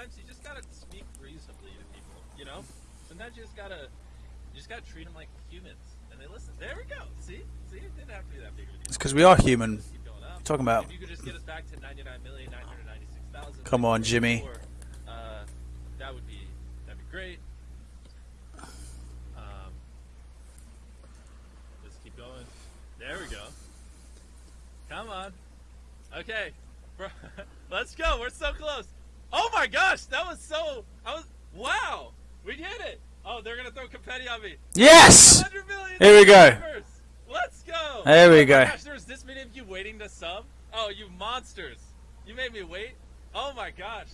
sometimes you just gotta speak reasonably to people. You know, sometimes you just gotta you just gotta treat them like humans, and they listen. There we go. See, see, it didn't have to be that big of a deal. It's because we are human. Talking about. If you could just get us back to 99,996,000. Come on, Jimmy. Uh, that would be that'd be great. Um, let's keep going. There we go. Come on. Okay, let's go. We're so close. Oh my gosh, that was so. I was wow. We did it. Oh, they're gonna throw confetti on me. Yes! Here we go. Let's go. There we Oh go. gosh, there was this many of you waiting to sub. Oh, you monsters! You made me wait. Oh my gosh.